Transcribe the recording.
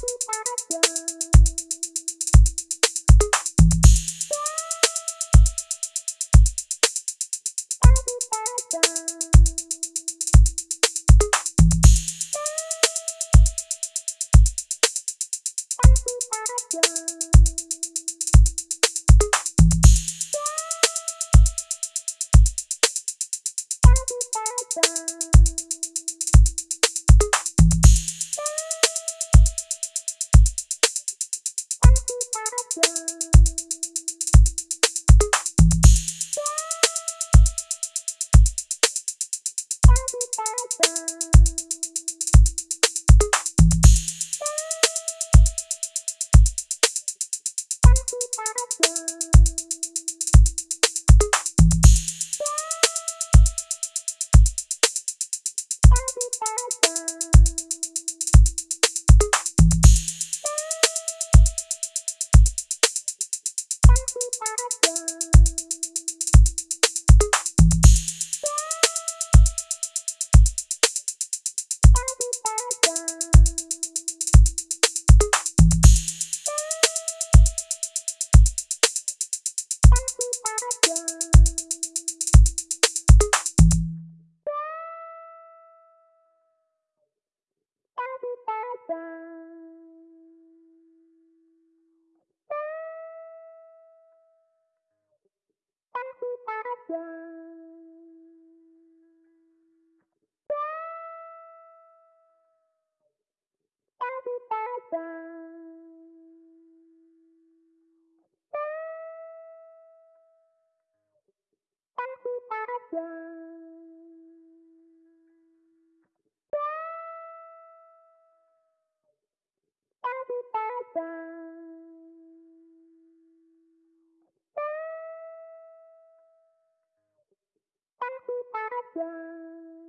Bye. Thank you. Yeah. Bye.